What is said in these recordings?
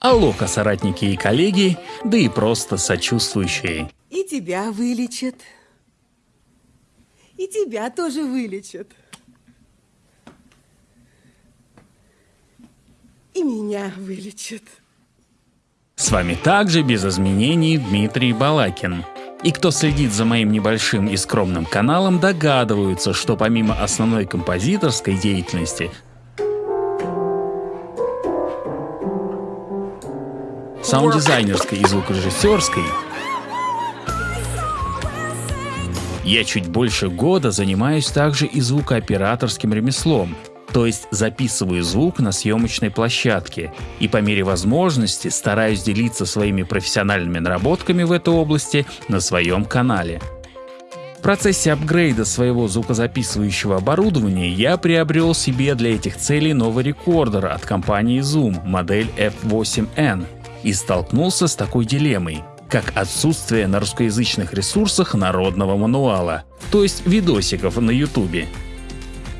Алоха, соратники и коллеги, да и просто сочувствующие. И тебя вылечат. И тебя тоже вылечат. И меня вылечат. С вами также без изменений Дмитрий Балакин. И кто следит за моим небольшим и скромным каналом, догадываются, что помимо основной композиторской деятельности, саунд-дизайнерской и звукорежиссерской, я чуть больше года занимаюсь также и звукооператорским ремеслом, то есть записываю звук на съемочной площадке и по мере возможности стараюсь делиться своими профессиональными наработками в этой области на своем канале. В процессе апгрейда своего звукозаписывающего оборудования я приобрел себе для этих целей новый рекордер от компании Zoom модель F8N и столкнулся с такой дилеммой как отсутствие на русскоязычных ресурсах народного мануала, то есть видосиков на ютубе.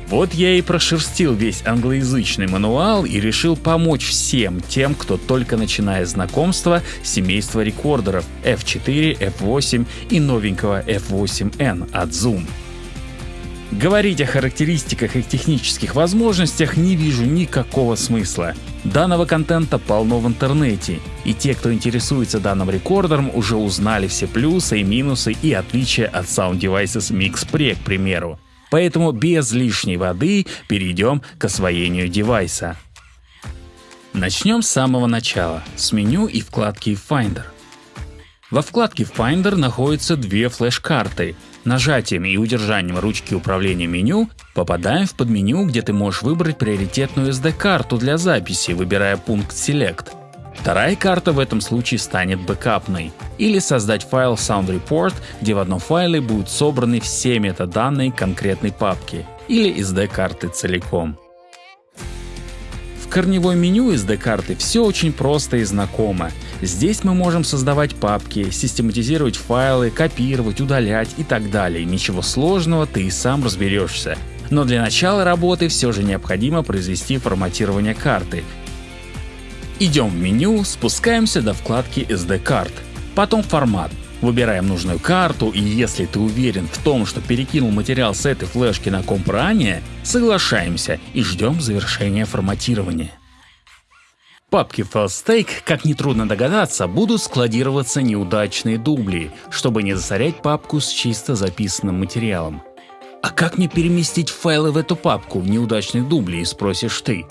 Вот я и прошерстил весь англоязычный мануал и решил помочь всем тем, кто только начинает знакомство семейства рекордеров F4, F8 и новенького F8N от Zoom. Говорить о характеристиках и технических возможностях не вижу никакого смысла. Данного контента полно в интернете, и те, кто интересуется данным рекордером, уже узнали все плюсы и минусы и отличия от Sound Devices Mix Pre, к примеру. Поэтому без лишней воды перейдем к освоению девайса. Начнем с самого начала, с меню и вкладки Finder. Во вкладке Finder находятся две флеш-карты. Нажатием и удержанием ручки управления меню попадаем в подменю, где ты можешь выбрать приоритетную SD-карту для записи, выбирая пункт Select. Вторая карта в этом случае станет бэкапной. Или создать файл Sound Report, где в одном файле будут собраны все метаданные конкретной папки. Или SD-карты целиком. В корневой меню SD-карты все очень просто и знакомо. Здесь мы можем создавать папки, систематизировать файлы, копировать, удалять и так далее. Ничего сложного, ты и сам разберешься. Но для начала работы все же необходимо произвести форматирование карты, Идем в меню, спускаемся до вкладки SD карт. Потом формат. Выбираем нужную карту и если ты уверен в том, что перекинул материал с этой флешки на комп ранее, соглашаемся и ждем завершения форматирования. В папке FileStake, как нетрудно догадаться, будут складироваться неудачные дубли, чтобы не засорять папку с чисто записанным материалом. А как мне переместить файлы в эту папку в неудачных дублей, спросишь ты?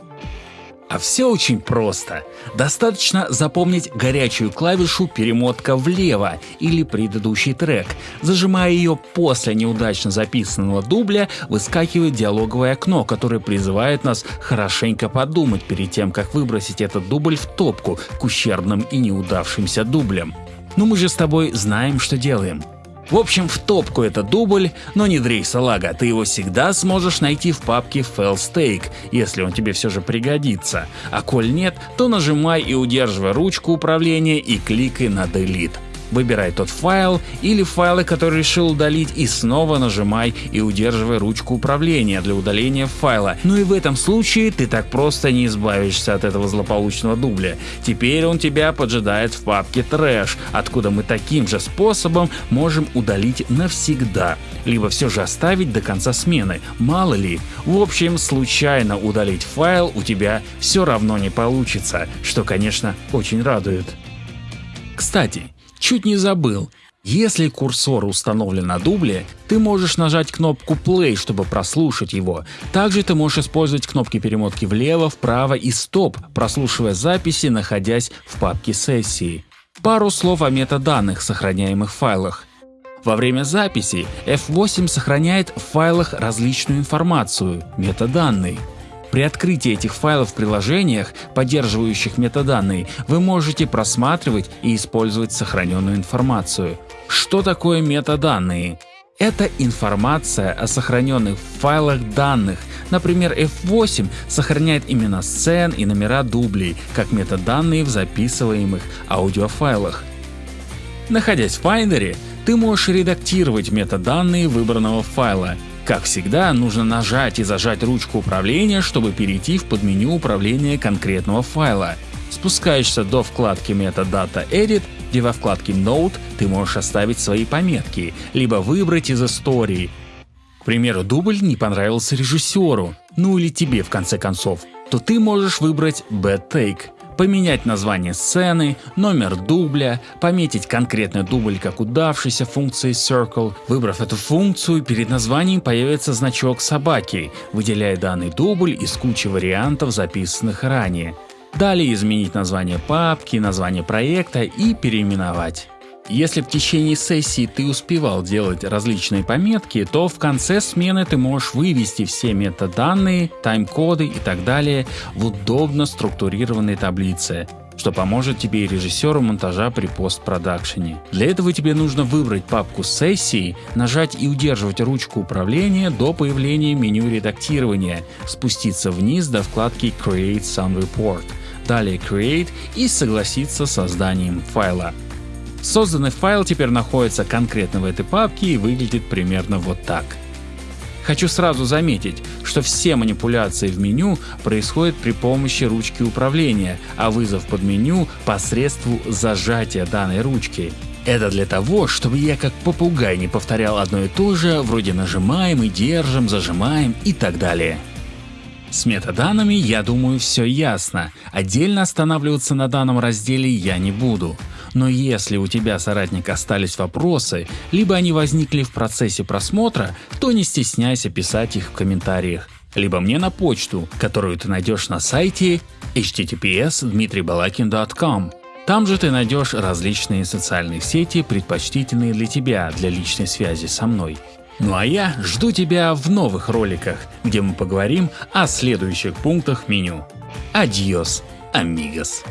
А все очень просто. Достаточно запомнить горячую клавишу перемотка влево или предыдущий трек. Зажимая ее после неудачно записанного дубля, выскакивает диалоговое окно, которое призывает нас хорошенько подумать перед тем, как выбросить этот дубль в топку к ущербным и неудавшимся дублям. Но мы же с тобой знаем, что делаем. В общем, в топку это дубль, но не дрей салага, ты его всегда сможешь найти в папке FailStake, если он тебе все же пригодится. А коль нет, то нажимай и удерживай ручку управления и кликай на Delete. Выбирай тот файл или файлы, которые решил удалить и снова нажимай и удерживай ручку управления для удаления файла. Ну и в этом случае ты так просто не избавишься от этого злополучного дубля. Теперь он тебя поджидает в папке Trash, откуда мы таким же способом можем удалить навсегда, либо все же оставить до конца смены, мало ли. В общем, случайно удалить файл у тебя все равно не получится, что конечно очень радует. Кстати, Чуть не забыл. Если курсор установлен на дубле, ты можешь нажать кнопку Play, чтобы прослушать его. Также ты можешь использовать кнопки перемотки влево, вправо и стоп, прослушивая записи, находясь в папке сессии. Пару слов о метаданных, сохраняемых в файлах. Во время записи F8 сохраняет в файлах различную информацию, метаданные. При открытии этих файлов в приложениях, поддерживающих метаданные, вы можете просматривать и использовать сохраненную информацию. Что такое метаданные? Это информация о сохраненных файлах данных. Например, F8 сохраняет имена сцен и номера дублей, как метаданные в записываемых аудиофайлах. Находясь в Finder, ты можешь редактировать метаданные выбранного файла как всегда, нужно нажать и зажать ручку управления, чтобы перейти в подменю управления конкретного файла. Спускаешься до вкладки Metadata Edit, где во вкладке Note ты можешь оставить свои пометки, либо выбрать из истории. К примеру, дубль не понравился режиссеру, ну или тебе в конце концов, то ты можешь выбрать Bad Take, поменять название сцены, номер дубля, пометить конкретный дубль как удавшийся функцией Circle. Выбрав эту функцию, перед названием появится значок собаки, выделяя данный дубль из кучи вариантов, записанных ранее. Далее изменить название папки, название проекта и переименовать. Если в течение сессии ты успевал делать различные пометки, то в конце смены ты можешь вывести все метаданные, тайм-коды и так далее в удобно структурированной таблице что поможет тебе и режиссеру монтажа при постпродакшене. Для этого тебе нужно выбрать папку сессии, нажать и удерживать ручку управления до появления меню редактирования, спуститься вниз до вкладки Create Sound Report, далее Create и согласиться с созданием файла. Созданный файл теперь находится конкретно в этой папке и выглядит примерно вот так. Хочу сразу заметить, что все манипуляции в меню происходят при помощи ручки управления, а вызов под меню посредством зажатия данной ручки. Это для того, чтобы я как попугай не повторял одно и то же, вроде нажимаем и держим, зажимаем и так далее. С метаданными, я думаю, все ясно. Отдельно останавливаться на данном разделе я не буду. Но если у тебя, соратник, остались вопросы, либо они возникли в процессе просмотра, то не стесняйся писать их в комментариях либо мне на почту, которую ты найдешь на сайте https dmitrybalakin.com. Там же ты найдешь различные социальные сети, предпочтительные для тебя, для личной связи со мной. Ну а я жду тебя в новых роликах, где мы поговорим о следующих пунктах меню. Адьос, амигос.